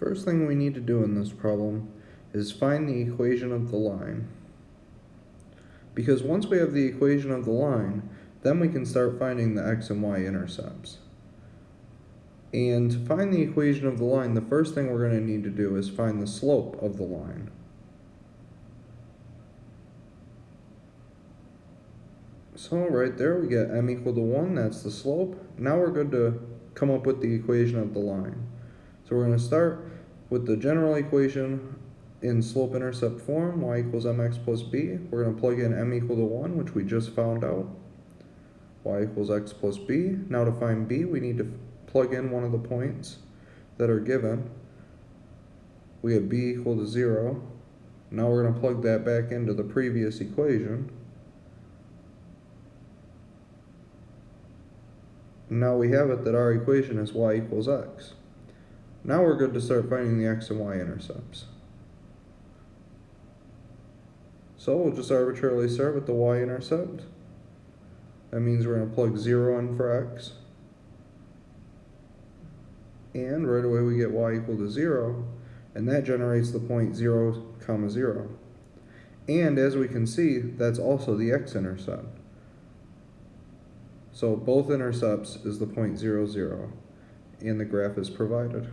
First thing we need to do in this problem is find the equation of the line. Because once we have the equation of the line, then we can start finding the x and y intercepts. And to find the equation of the line, the first thing we're going to need to do is find the slope of the line. So right there we get m equal to 1, that's the slope. Now we're good to come up with the equation of the line. So we're going to start with the general equation in slope-intercept form, y equals mx plus b. We're going to plug in m equal to 1, which we just found out. y equals x plus b. Now to find b, we need to plug in one of the points that are given. We have b equal to 0. Now we're going to plug that back into the previous equation. Now we have it that our equation is y equals x. Now we're good to start finding the x and y intercepts. So we'll just arbitrarily start with the y-intercept. That means we're going to plug 0 in for x. And right away we get y equal to 0, and that generates the point 0, comma 0. And as we can see, that's also the x-intercept. So both intercepts is the point 0, 0, and the graph is provided.